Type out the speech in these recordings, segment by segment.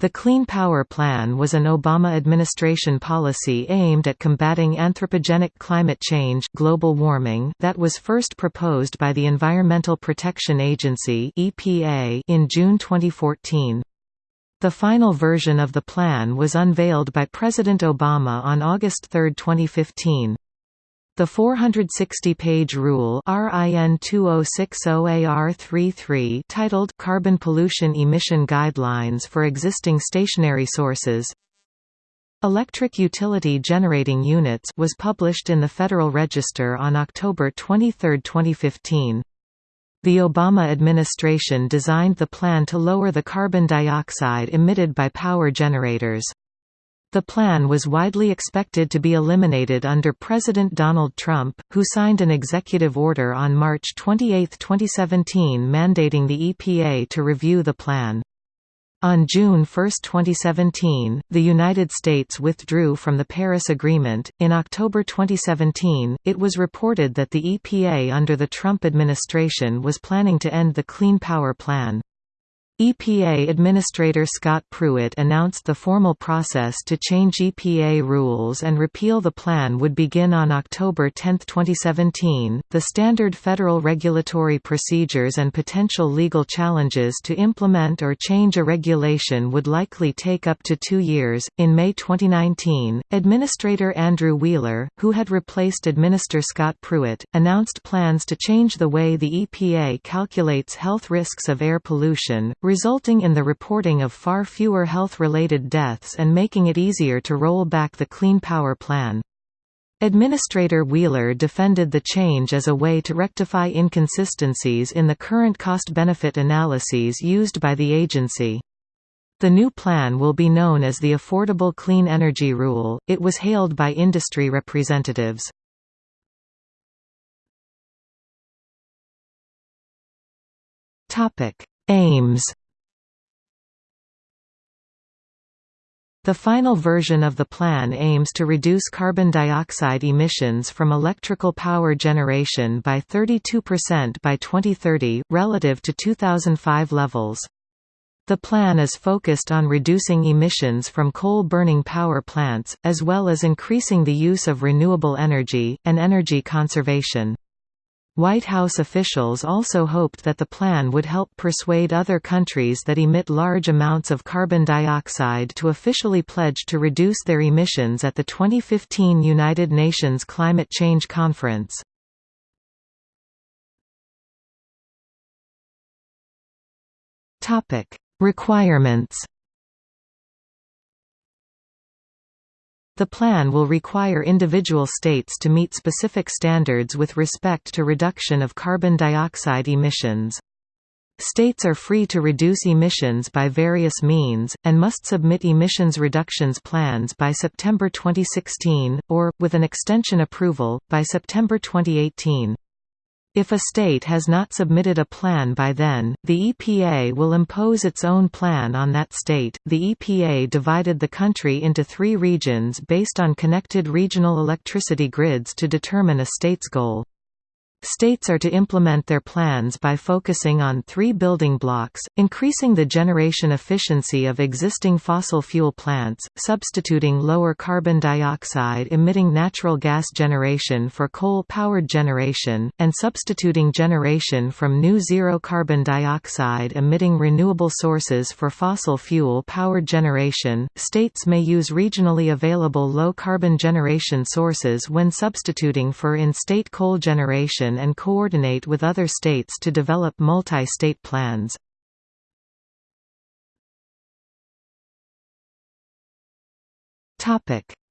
The Clean Power Plan was an Obama administration policy aimed at combating anthropogenic climate change global warming that was first proposed by the Environmental Protection Agency (EPA) in June 2014. The final version of the plan was unveiled by President Obama on August 3, 2015. The 460-page rule RIN 2060AR33 titled Carbon Pollution Emission Guidelines for Existing Stationary Sources Electric Utility Generating Units was published in the Federal Register on October 23, 2015. The Obama administration designed the plan to lower the carbon dioxide emitted by power generators. The plan was widely expected to be eliminated under President Donald Trump, who signed an executive order on March 28, 2017 mandating the EPA to review the plan. On June 1, 2017, the United States withdrew from the Paris Agreement. In October 2017, it was reported that the EPA under the Trump administration was planning to end the Clean Power Plan. EPA Administrator Scott Pruitt announced the formal process to change EPA rules and repeal the plan would begin on October 10, 2017. The standard federal regulatory procedures and potential legal challenges to implement or change a regulation would likely take up to two years. In May 2019, Administrator Andrew Wheeler, who had replaced Administrator Scott Pruitt, announced plans to change the way the EPA calculates health risks of air pollution resulting in the reporting of far fewer health-related deaths and making it easier to roll back the Clean Power Plan. Administrator Wheeler defended the change as a way to rectify inconsistencies in the current cost-benefit analyses used by the agency. The new plan will be known as the Affordable Clean Energy Rule. It was hailed by industry representatives. Topic: Aims The final version of the plan aims to reduce carbon dioxide emissions from electrical power generation by 32% by 2030, relative to 2005 levels. The plan is focused on reducing emissions from coal-burning power plants, as well as increasing the use of renewable energy, and energy conservation. White House officials also hoped that the plan would help persuade other countries that emit large amounts of carbon dioxide to officially pledge to reduce their emissions at the 2015 United Nations Climate Change Conference. Requirements The plan will require individual states to meet specific standards with respect to reduction of carbon dioxide emissions. States are free to reduce emissions by various means, and must submit emissions reductions plans by September 2016, or, with an extension approval, by September 2018. If a state has not submitted a plan by then, the EPA will impose its own plan on that state. The EPA divided the country into three regions based on connected regional electricity grids to determine a state's goal. States are to implement their plans by focusing on three building blocks, increasing the generation efficiency of existing fossil fuel plants, substituting lower carbon dioxide emitting natural gas generation for coal-powered generation, and substituting generation from new zero carbon dioxide emitting renewable sources for fossil fuel-powered generation. States may use regionally available low-carbon generation sources when substituting for in-state coal generation and coordinate with other states to develop multi-state plans.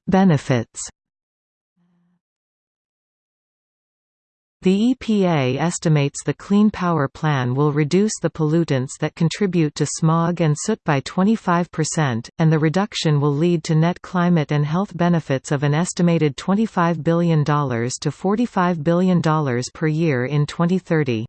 Benefits The EPA estimates the Clean Power Plan will reduce the pollutants that contribute to smog and soot by 25%, and the reduction will lead to net climate and health benefits of an estimated $25 billion to $45 billion per year in 2030.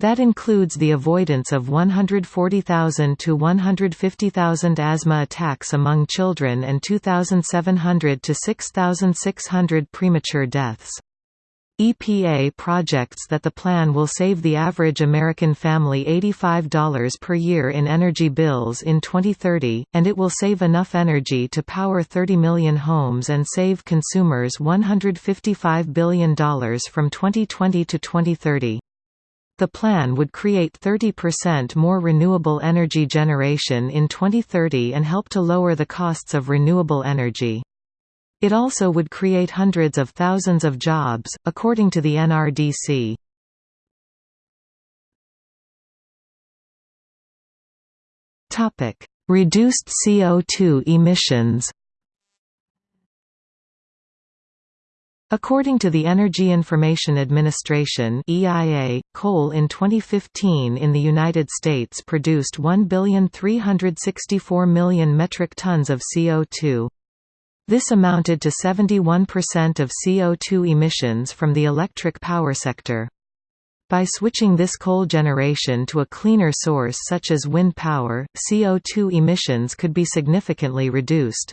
That includes the avoidance of 140,000 to 150,000 asthma attacks among children and 2,700 to 6,600 premature deaths. EPA projects that the plan will save the average American family $85 per year in energy bills in 2030, and it will save enough energy to power 30 million homes and save consumers $155 billion from 2020 to 2030. The plan would create 30% more renewable energy generation in 2030 and help to lower the costs of renewable energy. It also would create hundreds of thousands of jobs, according to the NRDC. Reduced CO2 emissions According to the Energy Information Administration (EIA), coal in 2015 in the United States produced 1,364 million metric tons of CO2. This amounted to 71% of CO2 emissions from the electric power sector. By switching this coal generation to a cleaner source such as wind power, CO2 emissions could be significantly reduced.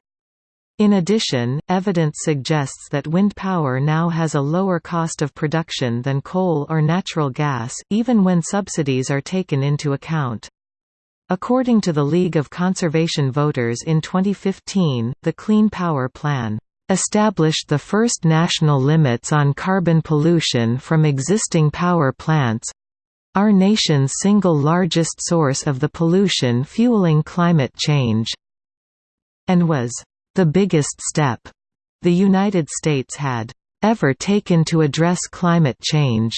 In addition, evidence suggests that wind power now has a lower cost of production than coal or natural gas, even when subsidies are taken into account. According to the League of Conservation Voters in 2015, the Clean Power Plan established the first national limits on carbon pollution from existing power plants—our nation's single largest source of the pollution fueling climate change, and was the biggest step the United States had ever taken to address climate change.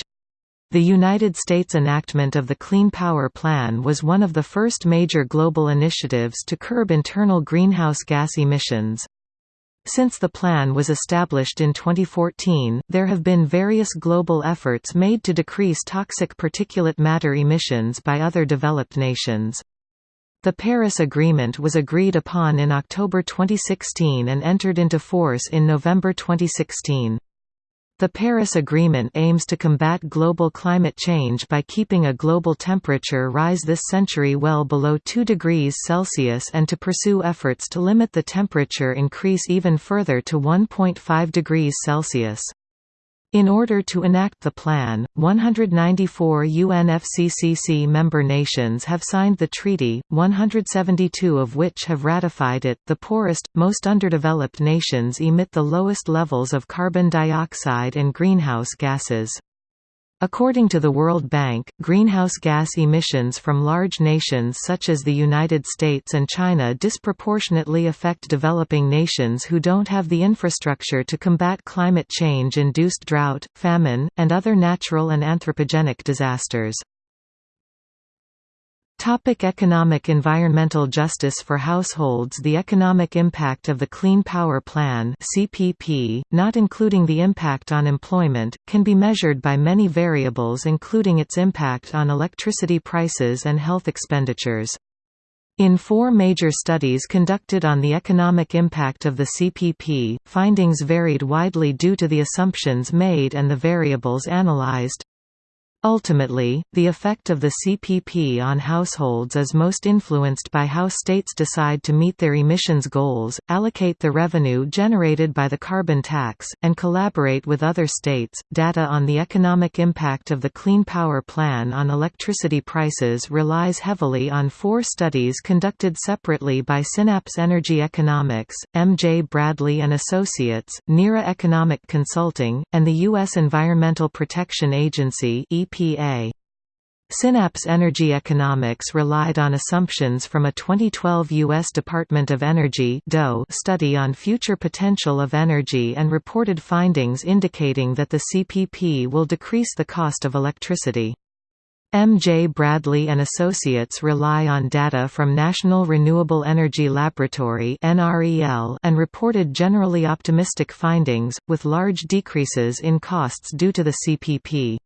The United States enactment of the Clean Power Plan was one of the first major global initiatives to curb internal greenhouse gas emissions. Since the plan was established in 2014, there have been various global efforts made to decrease toxic particulate matter emissions by other developed nations. The Paris Agreement was agreed upon in October 2016 and entered into force in November 2016. The Paris Agreement aims to combat global climate change by keeping a global temperature rise this century well below 2 degrees Celsius and to pursue efforts to limit the temperature increase even further to 1.5 degrees Celsius. In order to enact the plan, 194 UNFCCC member nations have signed the treaty, 172 of which have ratified it. The poorest, most underdeveloped nations emit the lowest levels of carbon dioxide and greenhouse gases. According to the World Bank, greenhouse gas emissions from large nations such as the United States and China disproportionately affect developing nations who don't have the infrastructure to combat climate change-induced drought, famine, and other natural and anthropogenic disasters. Topic economic Environmental justice for households The economic impact of the Clean Power Plan CPP, not including the impact on employment, can be measured by many variables including its impact on electricity prices and health expenditures. In four major studies conducted on the economic impact of the CPP, findings varied widely due to the assumptions made and the variables analyzed. Ultimately, the effect of the CPP on households is most influenced by how states decide to meet their emissions goals, allocate the revenue generated by the carbon tax, and collaborate with other states. Data on the economic impact of the Clean Power Plan on electricity prices relies heavily on four studies conducted separately by Synapse Energy Economics, M. J. Bradley and Associates, NERA Economic Consulting, and the U.S. Environmental Protection Agency EPA. Synapse Energy Economics relied on assumptions from a 2012 U.S. Department of Energy study on future potential of energy and reported findings indicating that the CPP will decrease the cost of electricity. M. J. Bradley and Associates rely on data from National Renewable Energy Laboratory and reported generally optimistic findings, with large decreases in costs due to the CPP.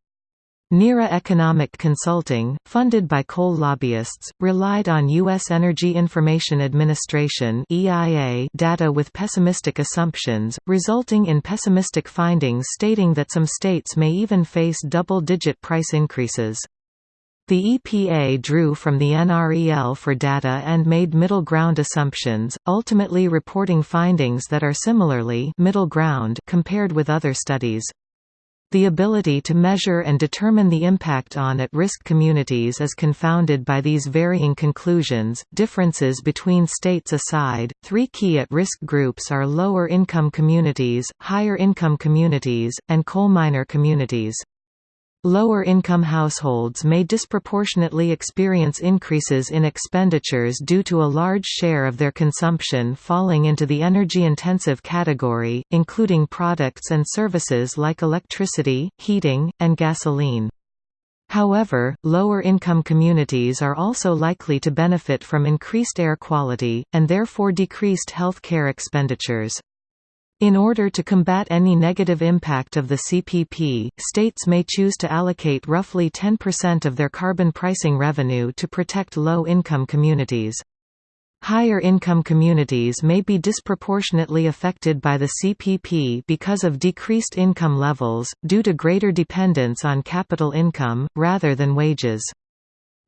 NERA Economic Consulting, funded by coal lobbyists, relied on U.S. Energy Information Administration data with pessimistic assumptions, resulting in pessimistic findings stating that some states may even face double-digit price increases. The EPA drew from the NREL for data and made middle ground assumptions, ultimately reporting findings that are similarly middle ground compared with other studies. The ability to measure and determine the impact on at-risk communities is confounded by these varying conclusions. Differences between states aside, three key at-risk groups are lower-income communities, higher-income communities, and coal miner communities. Lower-income households may disproportionately experience increases in expenditures due to a large share of their consumption falling into the energy-intensive category, including products and services like electricity, heating, and gasoline. However, lower-income communities are also likely to benefit from increased air quality, and therefore decreased health care expenditures. In order to combat any negative impact of the CPP, states may choose to allocate roughly 10% of their carbon pricing revenue to protect low-income communities. Higher income communities may be disproportionately affected by the CPP because of decreased income levels, due to greater dependence on capital income, rather than wages.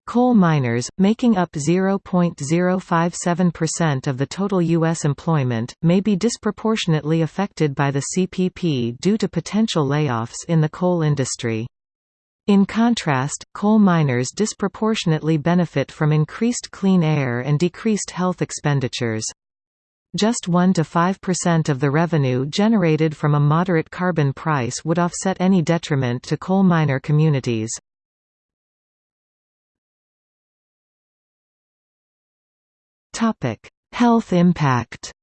Coal miners, making up 0.057% of the total U.S. employment, may be disproportionately affected by the CPP due to potential layoffs in the coal industry. In contrast, coal miners disproportionately benefit from increased clean air and decreased health expenditures. Just 1–5% of the revenue generated from a moderate carbon price would offset any detriment to coal miner communities. Health impact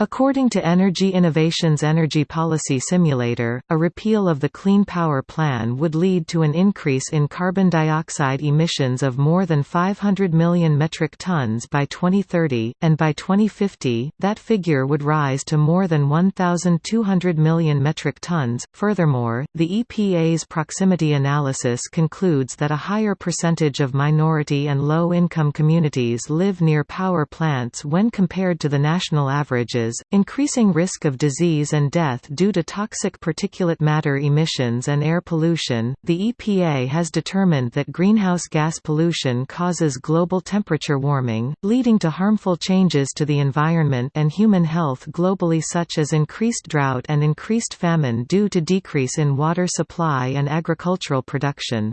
According to Energy Innovations Energy Policy Simulator, a repeal of the Clean Power Plan would lead to an increase in carbon dioxide emissions of more than 500 million metric tons by 2030, and by 2050, that figure would rise to more than 1,200 million metric tons. Furthermore, the EPA's proximity analysis concludes that a higher percentage of minority and low income communities live near power plants when compared to the national averages increasing risk of disease and death due to toxic particulate matter emissions and air pollution. The EPA has determined that greenhouse gas pollution causes global temperature warming, leading to harmful changes to the environment and human health globally, such as increased drought and increased famine due to decrease in water supply and agricultural production.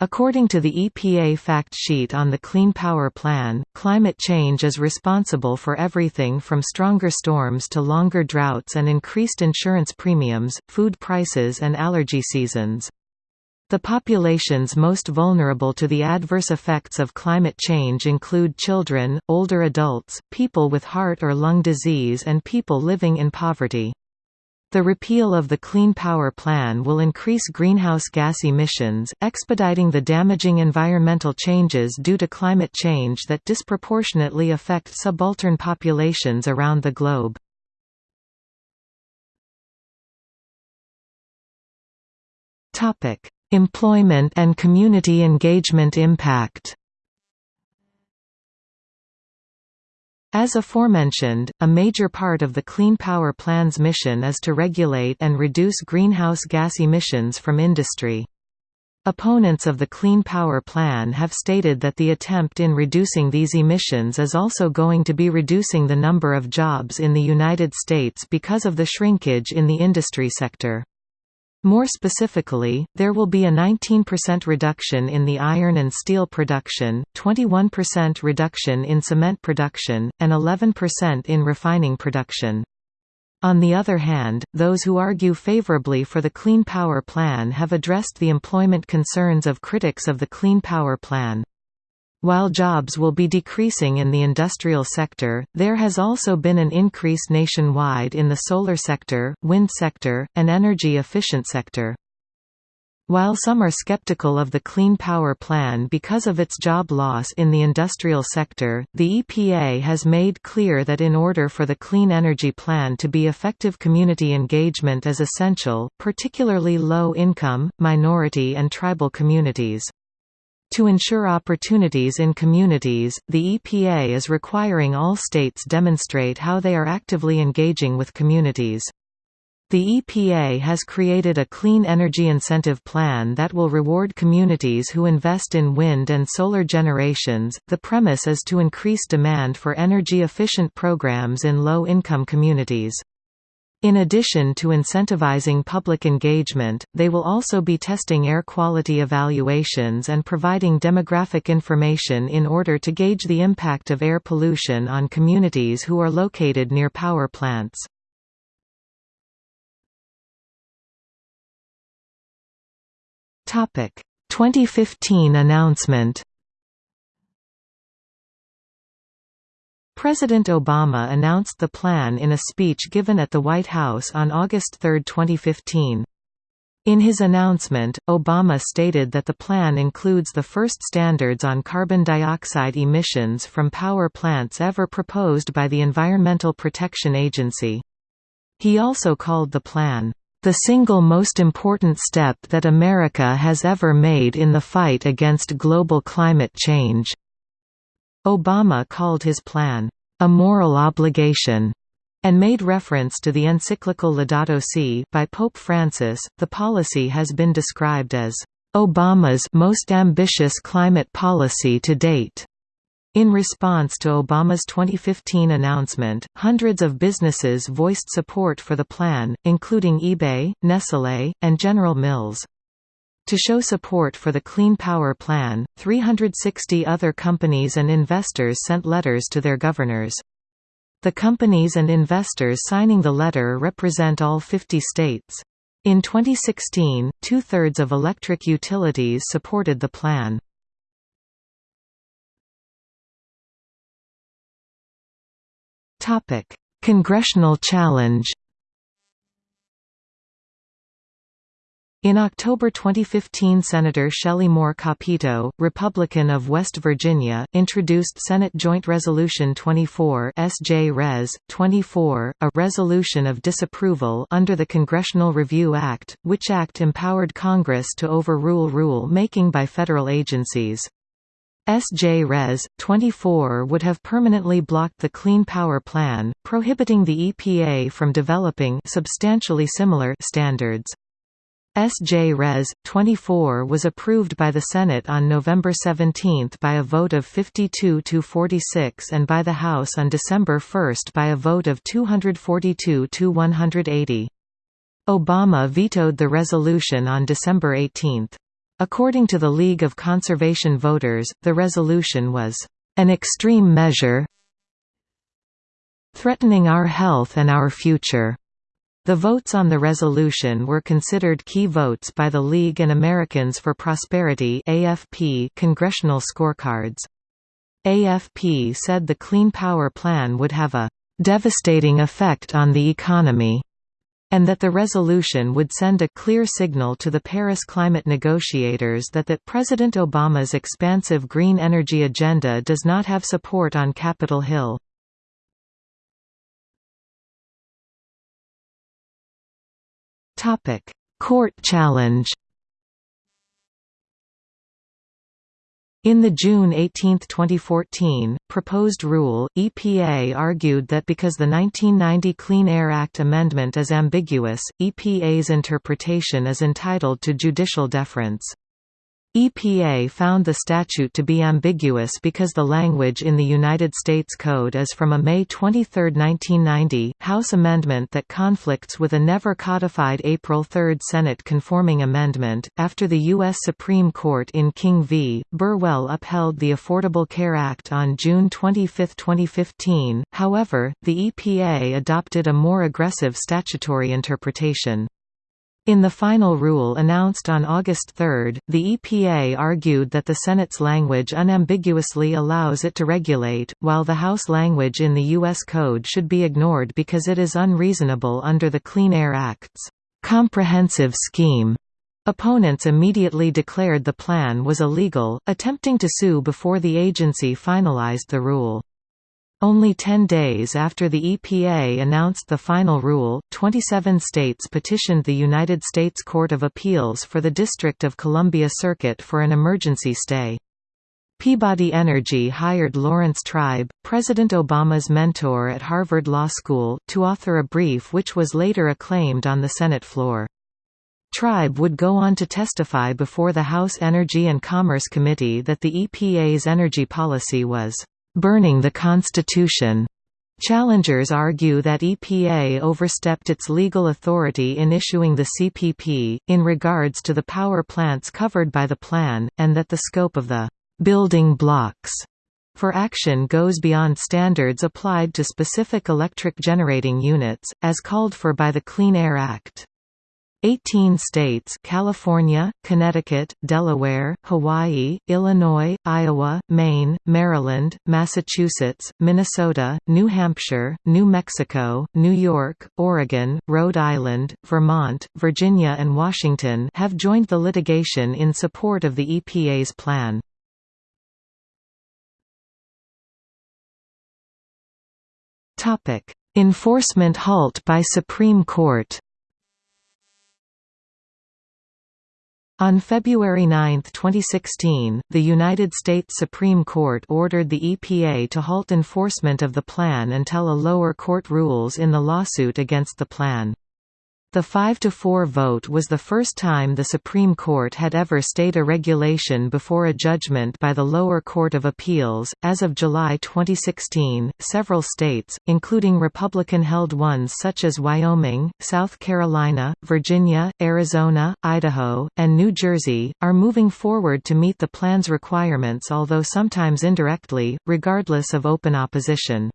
According to the EPA fact sheet on the Clean Power Plan, climate change is responsible for everything from stronger storms to longer droughts and increased insurance premiums, food prices and allergy seasons. The populations most vulnerable to the adverse effects of climate change include children, older adults, people with heart or lung disease and people living in poverty. The repeal of the Clean Power Plan will increase greenhouse gas emissions, expediting the damaging environmental changes due to climate change that disproportionately affect subaltern populations around the globe. Employment and community engagement impact As aforementioned, a major part of the Clean Power Plan's mission is to regulate and reduce greenhouse gas emissions from industry. Opponents of the Clean Power Plan have stated that the attempt in reducing these emissions is also going to be reducing the number of jobs in the United States because of the shrinkage in the industry sector. More specifically, there will be a 19% reduction in the iron and steel production, 21% reduction in cement production, and 11% in refining production. On the other hand, those who argue favorably for the Clean Power Plan have addressed the employment concerns of critics of the Clean Power Plan. While jobs will be decreasing in the industrial sector, there has also been an increase nationwide in the solar sector, wind sector, and energy-efficient sector. While some are skeptical of the Clean Power Plan because of its job loss in the industrial sector, the EPA has made clear that in order for the Clean Energy Plan to be effective community engagement is essential, particularly low-income, minority and tribal communities. To ensure opportunities in communities, the EPA is requiring all states demonstrate how they are actively engaging with communities. The EPA has created a clean energy incentive plan that will reward communities who invest in wind and solar generations. The premise is to increase demand for energy efficient programs in low income communities. In addition to incentivizing public engagement, they will also be testing air quality evaluations and providing demographic information in order to gauge the impact of air pollution on communities who are located near power plants. Topic: 2015 announcement. President Obama announced the plan in a speech given at the White House on August 3, 2015. In his announcement, Obama stated that the plan includes the first standards on carbon dioxide emissions from power plants ever proposed by the Environmental Protection Agency. He also called the plan, the single most important step that America has ever made in the fight against global climate change." Obama called his plan, "...a moral obligation." and made reference to the encyclical Laudato Si by Pope Francis. The policy has been described as Obama's most ambitious climate policy to date. In response to Obama's 2015 announcement, hundreds of businesses voiced support for the plan, including eBay, Nestlé, and General Mills. To show support for the Clean Power Plan, 360 other companies and investors sent letters to their governors. The companies and investors signing the letter represent all 50 states. In 2016, two-thirds of electric utilities supported the plan. Congressional challenge. In October 2015 Senator Shelley Moore Capito, Republican of West Virginia, introduced Senate Joint Resolution 24 SJ Res. 24, a resolution of disapproval under the Congressional Review Act, which act empowered Congress to overrule rule-making by federal agencies. SJ Res. 24 would have permanently blocked the Clean Power Plan, prohibiting the EPA from developing substantially similar standards. SJ Res. 24 was approved by the Senate on November 17 by a vote of 52 to 46 and by the House on December 1 by a vote of 242 to 180. Obama vetoed the resolution on December 18. According to the League of Conservation Voters, the resolution was an extreme measure threatening our health and our future. The votes on the resolution were considered key votes by the League and Americans for Prosperity AFP congressional scorecards. AFP said the Clean Power Plan would have a devastating effect on the economy and that the resolution would send a clear signal to the Paris climate negotiators that that President Obama's expansive green energy agenda does not have support on Capitol Hill. Court challenge In the June 18, 2014, proposed rule, EPA argued that because the 1990 Clean Air Act amendment is ambiguous, EPA's interpretation is entitled to judicial deference. EPA found the statute to be ambiguous because the language in the United States Code is from a May 23, 1990, House amendment that conflicts with a never codified April 3 Senate conforming amendment. After the U.S. Supreme Court in King v. Burwell upheld the Affordable Care Act on June 25, 2015, however, the EPA adopted a more aggressive statutory interpretation. In the final rule announced on August 3, the EPA argued that the Senate's language unambiguously allows it to regulate, while the House language in the U.S. Code should be ignored because it is unreasonable under the Clean Air Act's comprehensive scheme. Opponents immediately declared the plan was illegal, attempting to sue before the agency finalized the rule. Only 10 days after the EPA announced the final rule, 27 states petitioned the United States Court of Appeals for the District of Columbia Circuit for an emergency stay. Peabody Energy hired Laurence Tribe, President Obama's mentor at Harvard Law School, to author a brief which was later acclaimed on the Senate floor. Tribe would go on to testify before the House Energy and Commerce Committee that the EPA's energy policy was burning the Constitution. Challengers argue that EPA overstepped its legal authority in issuing the CPP, in regards to the power plants covered by the plan, and that the scope of the «building blocks» for action goes beyond standards applied to specific electric generating units, as called for by the Clean Air Act. 18 states California, Connecticut, Delaware, Hawaii, Illinois, Iowa, Maine, Maryland, Massachusetts, Minnesota, New Hampshire, New Mexico, New York, Oregon, Rhode Island, Vermont, Virginia and Washington have joined the litigation in support of the EPA's plan. Enforcement halt by Supreme Court On February 9, 2016, the United States Supreme Court ordered the EPA to halt enforcement of the plan until a lower court rules in the lawsuit against the plan. The 5–4 vote was the first time the Supreme Court had ever stayed a regulation before a judgment by the lower court of appeals. As of July 2016, several states, including Republican-held ones such as Wyoming, South Carolina, Virginia, Arizona, Idaho, and New Jersey, are moving forward to meet the plan's requirements although sometimes indirectly, regardless of open opposition.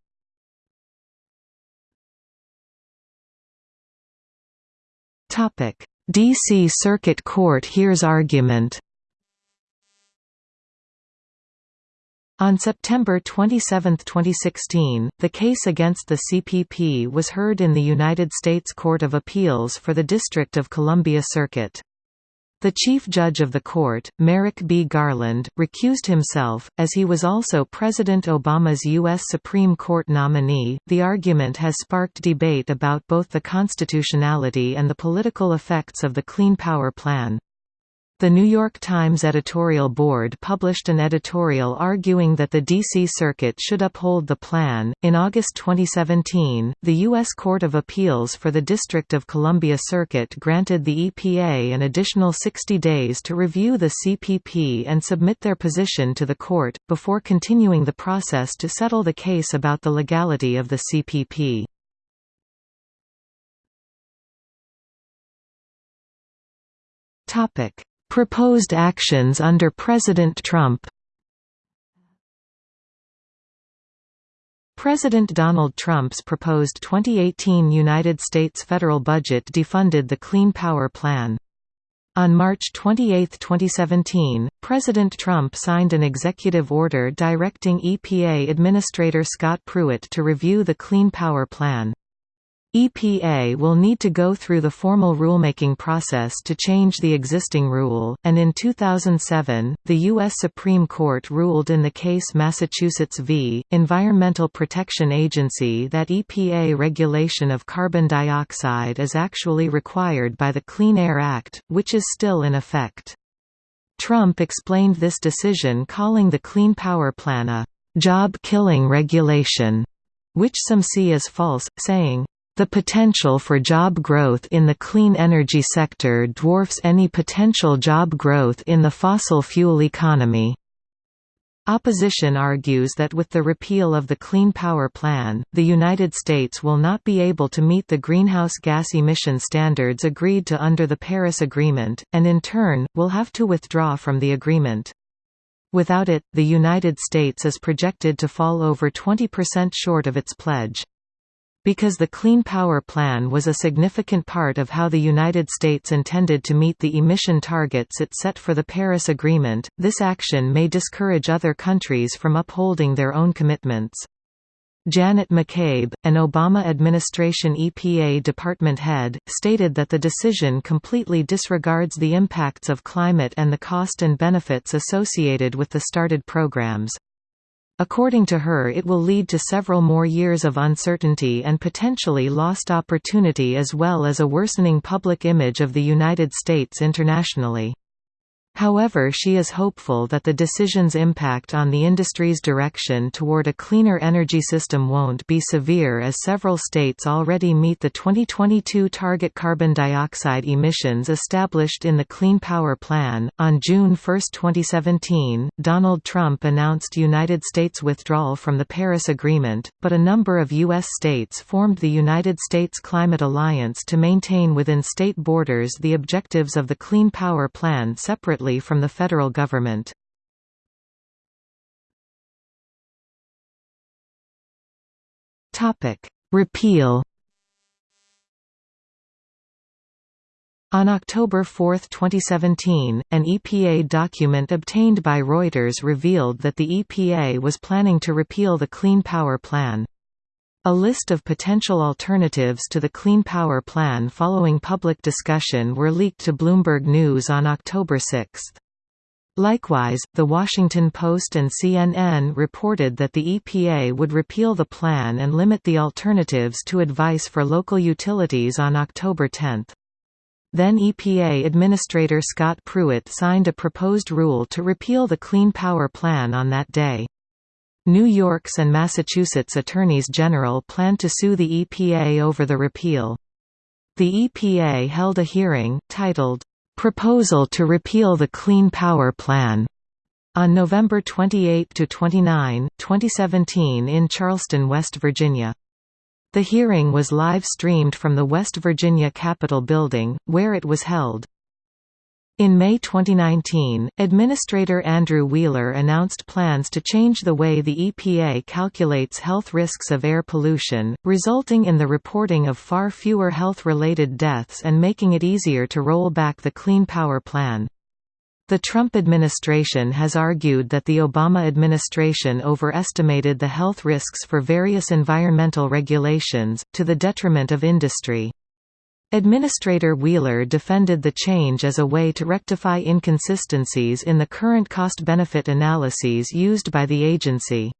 D.C. Circuit Court hears argument On September 27, 2016, the case against the CPP was heard in the United States Court of Appeals for the District of Columbia Circuit. The Chief Judge of the court, Merrick B. Garland, recused himself, as he was also President Obama's U.S. Supreme Court nominee. The argument has sparked debate about both the constitutionality and the political effects of the Clean Power Plan. The New York Times editorial board published an editorial arguing that the D.C. Circuit should uphold the plan. In August 2017, the U.S. Court of Appeals for the District of Columbia Circuit granted the EPA an additional 60 days to review the CPP and submit their position to the court, before continuing the process to settle the case about the legality of the CPP. Topic Proposed actions under President Trump President Donald Trump's proposed 2018 United States federal budget defunded the Clean Power Plan. On March 28, 2017, President Trump signed an executive order directing EPA Administrator Scott Pruitt to review the Clean Power Plan. EPA will need to go through the formal rulemaking process to change the existing rule, and in 2007, the U.S. Supreme Court ruled in the case Massachusetts v. Environmental Protection Agency that EPA regulation of carbon dioxide is actually required by the Clean Air Act, which is still in effect. Trump explained this decision calling the Clean Power Plan a «job-killing regulation», which some see as false, saying, the potential for job growth in the clean energy sector dwarfs any potential job growth in the fossil fuel economy. Opposition argues that with the repeal of the Clean Power Plan, the United States will not be able to meet the greenhouse gas emission standards agreed to under the Paris Agreement, and in turn, will have to withdraw from the agreement. Without it, the United States is projected to fall over 20% short of its pledge. Because the Clean Power Plan was a significant part of how the United States intended to meet the emission targets it set for the Paris Agreement, this action may discourage other countries from upholding their own commitments. Janet McCabe, an Obama administration EPA department head, stated that the decision completely disregards the impacts of climate and the cost and benefits associated with the started programs. According to her it will lead to several more years of uncertainty and potentially lost opportunity as well as a worsening public image of the United States internationally. However she is hopeful that the decision's impact on the industry's direction toward a cleaner energy system won't be severe as several states already meet the 2022 target carbon dioxide emissions established in the Clean Power Plan. On June 1, 2017, Donald Trump announced United States withdrawal from the Paris Agreement, but a number of U.S. states formed the United States Climate Alliance to maintain within state borders the objectives of the Clean Power Plan separately separately from the federal government. Repeal On October 4, 2017, an EPA document obtained by Reuters revealed that the EPA was planning to repeal the Clean Power Plan. A list of potential alternatives to the Clean Power Plan following public discussion were leaked to Bloomberg News on October 6. Likewise, The Washington Post and CNN reported that the EPA would repeal the plan and limit the alternatives to advice for local utilities on October 10. Then EPA Administrator Scott Pruitt signed a proposed rule to repeal the Clean Power Plan on that day. New York's and Massachusetts attorneys general plan to sue the EPA over the repeal. The EPA held a hearing, titled, "'Proposal to Repeal the Clean Power Plan' on November 28–29, 2017 in Charleston, West Virginia. The hearing was live-streamed from the West Virginia Capitol Building, where it was held. In May 2019, Administrator Andrew Wheeler announced plans to change the way the EPA calculates health risks of air pollution, resulting in the reporting of far fewer health-related deaths and making it easier to roll back the Clean Power Plan. The Trump administration has argued that the Obama administration overestimated the health risks for various environmental regulations, to the detriment of industry. Administrator Wheeler defended the change as a way to rectify inconsistencies in the current cost-benefit analyses used by the agency.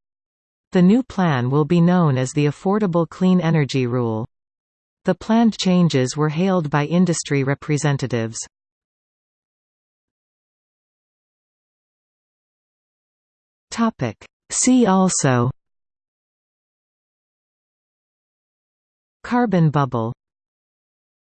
The new plan will be known as the Affordable Clean Energy Rule. The planned changes were hailed by industry representatives. See also Carbon bubble